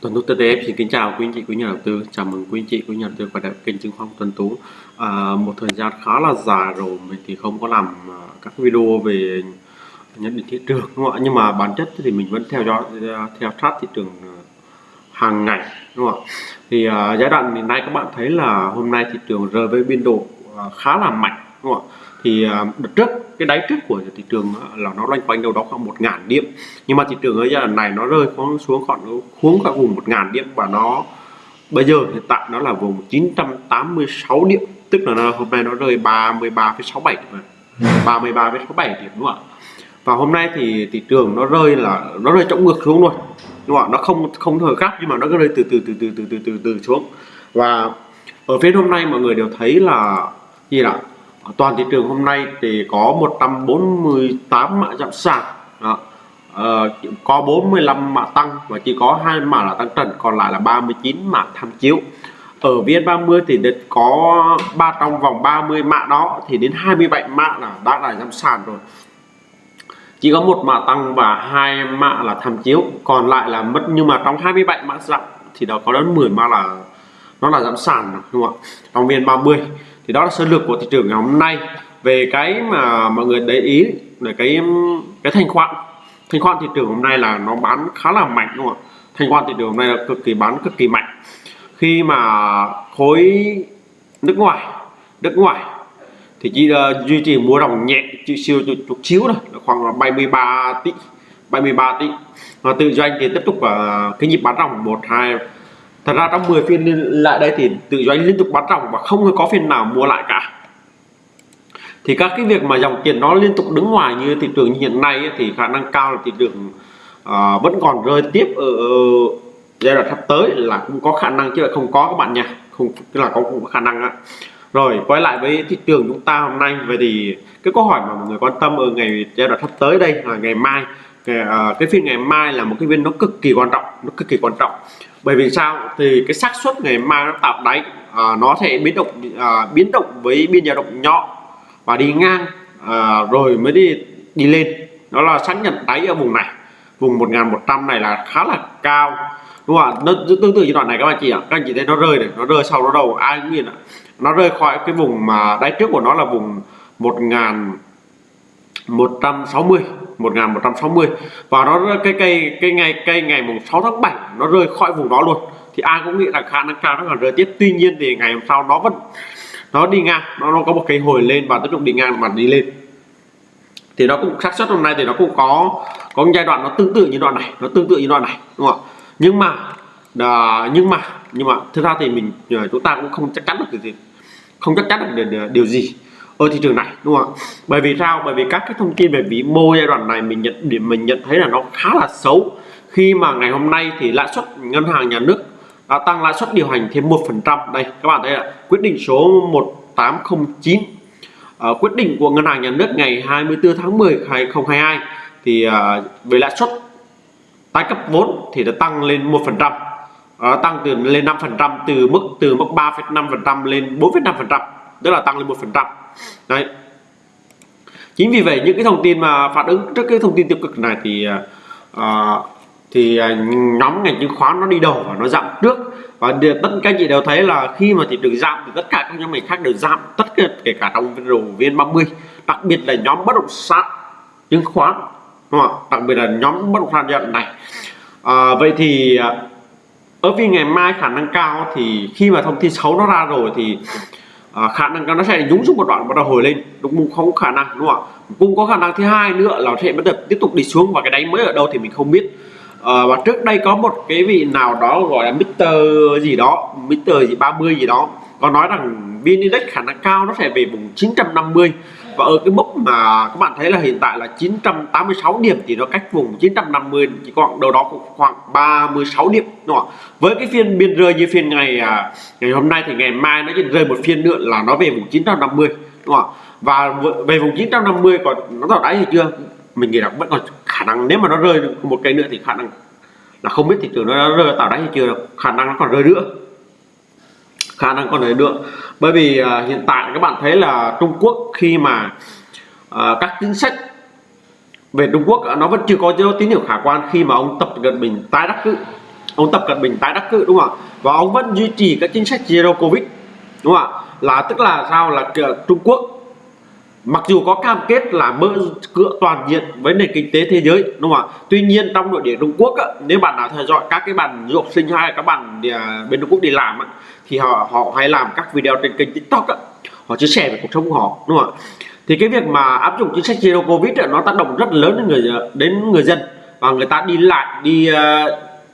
Tuấn Tú TTF xin kính chào quý anh chị quý nhà đầu tư. Chào mừng quý anh chị quý nhà đầu tư quay lại kênh chứng khoán Tuấn Tú. À, một thời gian khá là dài rồi mình thì không có làm à, các video về nhận định thị trường đúng không ạ? Nhưng mà bản chất thì mình vẫn theo dõi à, theo sát thị trường à, hàng ngày đúng không ạ? Thì à, giai đoạn hiện nay các bạn thấy là hôm nay thị trường rơi với biên độ khá là mạnh đúng không ạ? Thì đợt trước cái đáy trước của thị trường à, là nó loanh quanh đâu đó khoảng một ngàn điểm. Nhưng mà thị trường ở giai đoạn này nó rơi xuống xuống khoảng xuống khoảng vùng một ngàn điểm và nó bây giờ hiện tại nó là vùng 986 điểm. Tức là nó, hôm nay nó rơi 33,67 điểm 33,67 điểm đúng không ạ? Và hôm nay thì thị trường nó rơi là nó rơi trọng ngược xuống luôn đúng không ạ? Nó không không thời gấp nhưng mà nó cứ rơi từ từ từ từ từ từ từ từ xuống. Và ở phía hôm nay mọi người đều thấy là gì ạ toàn thị trường hôm nay thì có 148 mã giảm sàn đó. Uh, có 45 mã tăng và chỉ có hai mã là tăng trần còn lại là 39 mã tham chiếu. Ở VN30 thì được có ba trong vòng 30 mã đó thì đến 27 mã là đã là giảm sàn rồi. Chỉ có một mã tăng và hai mã là tham chiếu còn lại là mất. Nhưng mà trong 27 mã giảm thì đó có đến 10 mã là nó là giảm sàn đúng không ạ? Trong viên 30 thì đó là sơ lược của thị trường ngày hôm nay. Về cái mà mọi người để ý là cái cái thanh khoản. Thanh khoản thị trường hôm nay là nó bán khá là mạnh đúng không ạ? Thanh khoản thị trường hôm nay là cực kỳ bán cực kỳ mạnh. Khi mà khối nước ngoài nước ngoài thì chỉ uh, duy trì mua đồng nhẹ chỉ siêu chút xíu thôi khoảng 73 tỷ 73 tỷ. Và tự doanh thì tiếp tục uh, cái nhịp bán ròng một hai thật ra trong 10 phiên lại đây thì tự doanh liên tục bán ròng và không có phiên nào mua lại cả. Thì các cái việc mà dòng tiền nó liên tục đứng ngoài như thị trường như hiện nay ấy, thì khả năng cao là thị trường uh, vẫn còn rơi tiếp ở, ở giai đoạn sắp tới là cũng có khả năng chứ lại không có các bạn nha. Không là có cũng có khả năng á. Rồi quay lại với thị trường chúng ta hôm nay. Vậy thì cái câu hỏi mà mọi người quan tâm ở ngày giai đoạn sắp tới đây là ngày mai. Cái, uh, à, cái phiên ngày mai là một cái phiên nó cực kỳ quan trọng nó cực kỳ quan trọng bởi vì sao? Thì cái xác suất ngày mai nó tạo đáy à, nó sẽ biến động à, biến động với biên dao động nhỏ và đi ngang à, rồi mới đi đi lên. Đó là xác nhận đáy ở vùng này. Vùng 1100 này là khá là cao. Đúng không ạ? Nó tương tự như đoạn này các bạn chị ạ. Các anh chị thấy nó rơi này nó rơi sau đó đầu ai cũng nhìn ạ. Nó rơi khỏi cái vùng mà đáy trước của nó là vùng 1000 160 1160 và nó cái cây cái ngày cây ngày mùng 6 tháng 7 nó rơi khỏi vùng đó luôn. Thì ai cũng nghĩ là khả năng cao nó còn rơi tiếp. Tuy nhiên thì ngày hôm sau nó vẫn nó đi ngang nó, nó có một cái hồi lên và tiếp tục đi ngang mà đi lên. Thì nó cũng xác suất hôm nay thì nó cũng có có giai đoạn nó tương tự như đoạn này nó tương tự như đoạn này đúng không ạ? Nhưng mà à, nhưng mà nhưng mà thực ra thì mình à, chúng ta cũng không chắc chắn được điều gì không chắc chắn được điều gì ở thị trường này đúng không ạ? Bởi vì sao? Bởi vì các cái thông tin về vĩ mô giai đoạn này mình nhận điểm mình nhận thấy là nó khá là xấu. Khi mà ngày hôm nay thì lãi suất ngân hàng nhà nước đã tăng lãi suất điều hành thêm một phần trăm. Đây các bạn thấy ạ quyết định số 1809 uh, ờ, quyết định của ngân hàng nhà nước ngày 24 tháng 10 2022 thì uh, về lãi suất tái cấp vốn thì đã tăng lên một phần trăm. Ờ, tăng từ lên 5 phần trăm từ mức từ mức 3,5 phần trăm lên 4,5 phần trăm tức là tăng lên một phần trăm đấy. Chính vì vậy những cái thông tin mà phản ứng trước cái thông tin tiêu cực này thì uh, thì à, nhóm ngành chứng khoán nó đi đầu và nó giảm trước. Và tất cả chị đều thấy là khi mà thị trường giảm thì tất cả các nhóm ngành khác đều giảm tất cả kể cả trong vn 30 đặc biệt là nhóm bất động sản chứng khoán đúng không? đặc biệt là nhóm bất động sản giai này. À, vậy thì ở vì ngày mai khả năng cao thì khi mà thông tin xấu nó ra rồi thì à, khả năng nó sẽ nhúng xuống một đoạn bắt đầu hồi lên. Đúng không? Có khả năng đúng không ạ? Cũng có khả năng thứ hai nữa là sẽ bắt đầu tiếp tục đi xuống và cái đáy mới ở đâu thì mình không biết. À, và trước đây có một cái vị nào đó gọi là Mr gì đó Mr gì 30 gì đó có nói rằng VN Index khả năng cao nó sẽ về vùng 950 và ở cái mức mà các bạn thấy là hiện tại là 986 điểm thì nó cách vùng 950 chỉ còn đâu đó cũng khoảng 36 điểm, đúng không? với cái phiên biên rơi như phiên ngày à, ngày hôm nay thì ngày mai nó chỉ rơi một phiên nữa là nó về vùng 950 đúng không? và về vùng 950 còn nó tạo đáy thì chưa mình nghĩ là vẫn còn khả năng, nếu mà nó rơi một cây nữa thì khả năng là không biết thị trường nó rơi tạo đáy hay chưa khả năng nó còn rơi nữa khả năng còn rơi được. Bởi vì à, hiện tại các bạn thấy là Trung Quốc khi mà à, các chính sách về Trung Quốc nó vẫn chưa có tín hiệu khả quan khi mà ông Tập Cận Bình tái đắc cử. Ông Tập Cận Bình tái đắc cử đúng không ạ? Và ông vẫn duy trì các chính sách zero covid đúng không ạ? Là tức là sao? Là Trung Quốc mặc dù có cam kết là mở cửa toàn diện với nền kinh tế thế giới đúng không ạ? Tuy nhiên trong nội địa Trung Quốc á, nếu bạn nào theo dõi các cái bạn du học sinh hay các bạn à, bên Trung Quốc đi làm á, thì họ họ hay làm các video trên kênh TikTok á, họ chia sẻ về cuộc sống của họ đúng không ạ? Thì cái việc mà áp dụng chính sách zero covid á, nó tác động rất lớn đến người đến người dân. Và người ta đi lại đi à,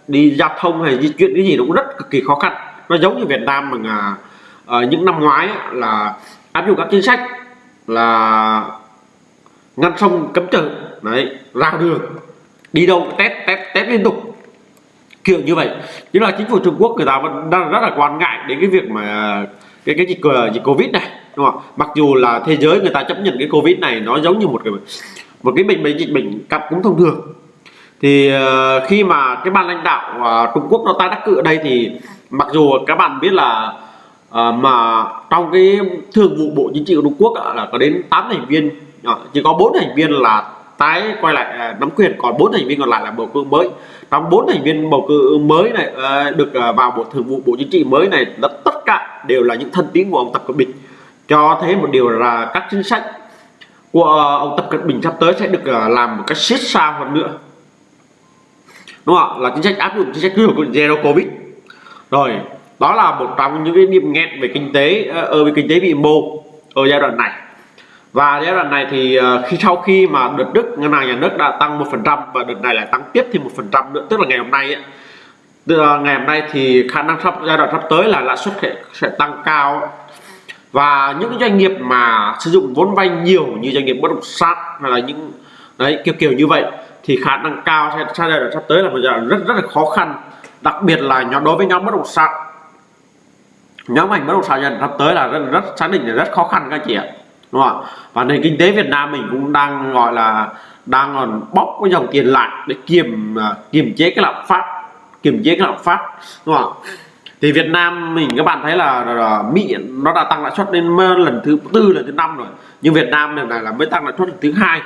đi giao thông hay di chuyển cái gì nó cũng rất cực kỳ khó khăn. Nó giống như Việt Nam mà uh, những năm ngoái á, là áp dụng các chính sách là ngăn sông cấm chợ. Đấy ra đường đi đâu test test test liên tục. Kiểu như vậy. Nhưng là chính phủ Trung Quốc người ta vẫn đang rất là quan ngại đến cái việc mà cái cái dịch ờ, dịch covid này đúng không mặc dù là thế giới người ta chấp nhận cái covid này nó giống như một cái một cái bệnh bệnh dịch bệnh cặp cũng thông thường. Thì uh, khi mà cái ban lãnh đạo uh, Trung Quốc nó tái đắc cử ở đây thì mặc dù các bạn biết là à, mà trong cái thường vụ bộ chính trị của Trung Quốc à, là có đến 8 thành viên à, chỉ có bốn thành viên là tái quay lại à, nắm quyền còn bốn thành viên còn lại là bầu cử mới. Trong bốn thành viên bầu cử mới này ờ, được ờ, vào bộ thường vụ bộ chính trị mới này là tất cả đều là những thân tín của ông Tập Cận Bình. Cho thấy một điều là các chính sách của ông Tập Cận Bình sắp tới sẽ được làm một cách siết sao hơn nữa. Đúng không là chính sách áp dụng chính sách của zero covid. Rồi đó là một trong những cái điểm nghẹn về kinh tế ở về kinh tế vĩ mô ở giai đoạn này. Và giai đoạn này thì ờ, khi sau khi mà đợt Đức ngân hàng nhà nước đã tăng một phần trăm và đợt này lại tăng tiếp thêm một phần trăm nữa tức là ngày hôm nay ấy, ngày hôm nay thì khả năng sắp giai đoạn sắp tới là lãi suất sẽ, sẽ tăng cao và những doanh nghiệp mà sử dụng vốn vay nhiều như doanh nghiệp bất động sản hay là những đấy kiểu kiểu như vậy thì khả năng cao sẽ giai đoạn sắp tới là một giai đoạn rất rất là khó khăn. Đặc biệt là nhóm đối với nhóm bất động sản nhóm ngành bất động sản dần sắp tới là rất, rất xác định là rất khó khăn các chị ạ. Đúng không ạ? Và nền kinh tế Việt Nam mình cũng đang gọi là đang còn bóc cái dòng tiền lại để kiềm à, kiềm chế cái lạm phát kiềm chế cái lạm phát. Đúng không ạ? Thì Việt Nam mình các bạn thấy là, là, là Mỹ nó đã tăng lãi suất lên lần thứ tư lần thứ năm rồi. Nhưng Việt Nam này là mới tăng lãi suất lần thứ hai.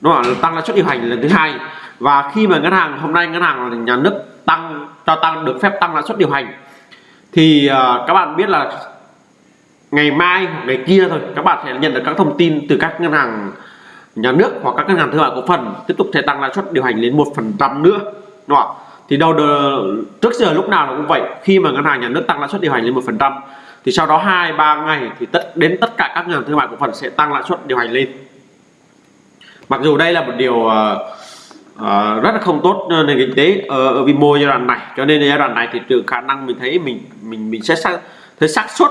Đúng nó tăng lãi suất điều hành lần thứ hai. Và khi mà ngân hàng hôm nay ngân hàng nhà nước tăng cho tăng được phép tăng lãi suất điều hành thì uh, các bạn biết là ngày mai hoặc ngày kia thôi các bạn sẽ nhận được các thông tin từ các ngân hàng nhà nước hoặc các ngân hàng thương mại cổ phần tiếp tục sẽ tăng lãi suất điều hành lên một phần trăm nữa đúng không? thì đầu trước giờ lúc nào nó cũng vậy khi mà ngân hàng nhà nước tăng lãi suất điều hành lên một phần trăm thì sau đó hai ba ngày thì tất đến tất cả các ngân hàng thương mại cổ phần sẽ tăng lãi suất điều hành lên mặc dù đây là một điều uh, uh, rất là không tốt ờ, nền kinh tế ờ, ở, ở vi mô giai đoạn này. Cho nên giai đoạn này thị trường khả năng mình thấy mình mình mình sẽ xác thấy xác suất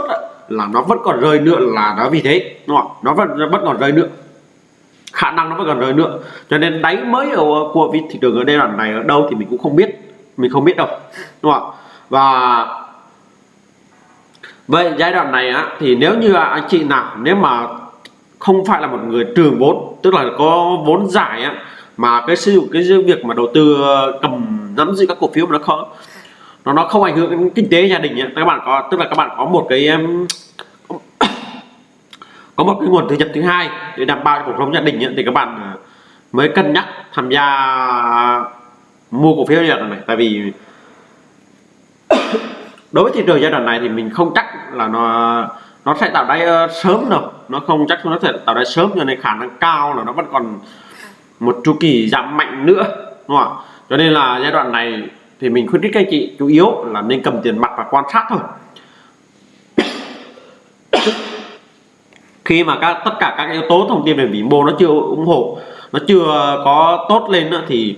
là nó vẫn còn rơi nữa là nó vì thế đúng không nó vẫn nó vẫn còn rơi nữa. Khả năng nó vẫn còn rơi nữa. Cho nên đáy mới ở của thị trường ở giai đoạn này ở đâu thì mình cũng không biết mình không biết đâu đúng không và vậy giai đoạn này á thì nếu như anh chị nào nếu mà không phải là một người trường vốn tức là có vốn giải á mà cái sử dụng cái việc mà đầu tư ờ, cầm nắm giữ các cổ phiếu mà nó không nó nó không ảnh hưởng đến kinh tế gia đình nhé. Các bạn có tức là các bạn có một cái có một cái nguồn thu nhập thứ hai để đảm bảo cuộc sống gia đình ấy, thì các bạn ờ, mới cân nhắc tham gia mua cổ phiếu giai đoạn này. Tại vì đối với thị trường giai đoạn này thì mình không chắc là nó nó sẽ tạo đáy uh, sớm đâu. Nó không chắc nó sẽ tạo đáy sớm cho nên khả năng cao là nó vẫn còn một chu kỳ giảm mạnh nữa đúng không ạ? Cho nên là giai đoạn này thì mình khuyến khích các anh chị chủ yếu là nên cầm tiền mặt và quan sát thôi. Khi mà các tất cả các yếu tố thông tin về vĩ mô nó chưa ủng hộ nó chưa có tốt lên nữa thì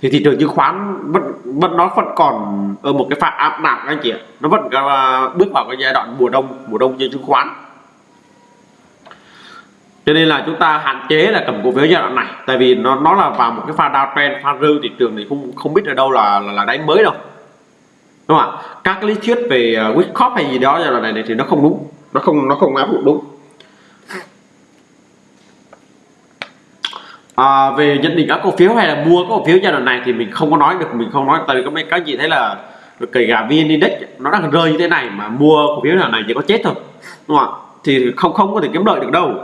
thì thị trường chứng khoán vẫn vẫn nó vẫn còn ở một cái phạm áp nặng anh chị ạ. Nó vẫn uh, bước vào cái giai đoạn mùa đông mùa đông trên chứng khoán cho nên là chúng ta hạn chế là cầm cổ phiếu giai đoạn này tại vì nó nó là vào một cái pha downtrend pha rư thị trường thì không không biết ở đâu là là, là đánh mới đâu. Đúng không ạ? Các lý thuyết về uh, hay gì đó giai đoạn này thì nó không đúng nó không nó không áp dụng đúng. À, về nhận định các cổ phiếu hay là mua các cổ phiếu giai đoạn này thì mình không có nói được mình không nói tại vì các mấy các chị thấy là kể cả vn index nó đang rơi như thế này mà mua cổ phiếu nào này chỉ có chết thôi đúng không ạ? Thì không không có thể kiếm lợi được đâu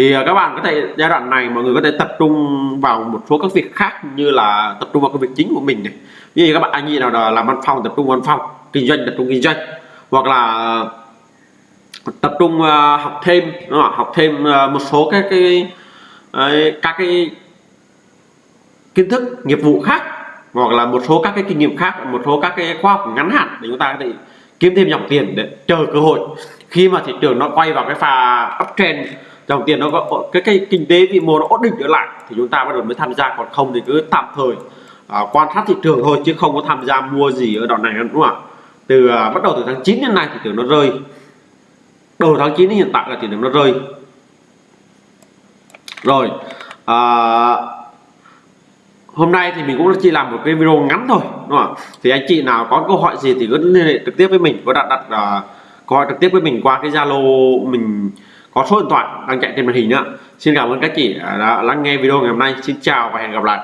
thì à, các bạn có thể giai đoạn này mọi người có thể tập trung vào một số các việc khác như là tập trung vào công việc chính của mình này. Ví dụ các bạn anh chị nào là làm văn phòng tập trung văn phòng kinh doanh tập trung kinh doanh. Hoặc là tập trung uh, học thêm đúng không? học thêm uh, một số các cái ấy, các cái kiến thức nghiệp vụ khác. Hoặc là một số các cái kinh nghiệm khác một số các cái khoa học ngắn hạn để chúng ta có thể kiếm thêm dòng tiền để chờ cơ hội. Khi mà thị trường nó quay vào cái pha uptrend đồng tiền nó có cái cái kinh tế vĩ mô nó ổn định trở lại thì chúng ta bắt đầu mới tham gia còn không thì cứ tạm thời à, quan sát thị trường thôi chứ không có tham gia mua gì ở đoạn này đúng không ạ? Từ à, bắt đầu từ tháng 9 đến nay thì tưởng nó rơi. Đầu tháng 9 đến hiện tại là thị trường nó rơi. Rồi à, hôm nay thì mình cũng chỉ làm một cái video ngắn thôi đúng không ạ? Thì anh chị nào có câu hỏi gì thì cứ liên hệ trực tiếp với mình có đặt đặt uh, câu hỏi trực tiếp với mình qua cái zalo mình có số điện thoại đang chạy trên màn hình nữa xin cảm ơn các chị đã lắng nghe video ngày hôm nay. Xin chào và hẹn gặp lại.